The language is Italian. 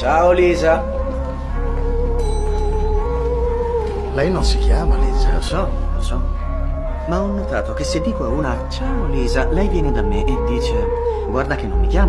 Ciao Lisa. Lei non si chiama Lisa. Lo so, lo so. Ma ho notato che se dico a una ciao Lisa, lei viene da me e dice guarda che non mi chiamo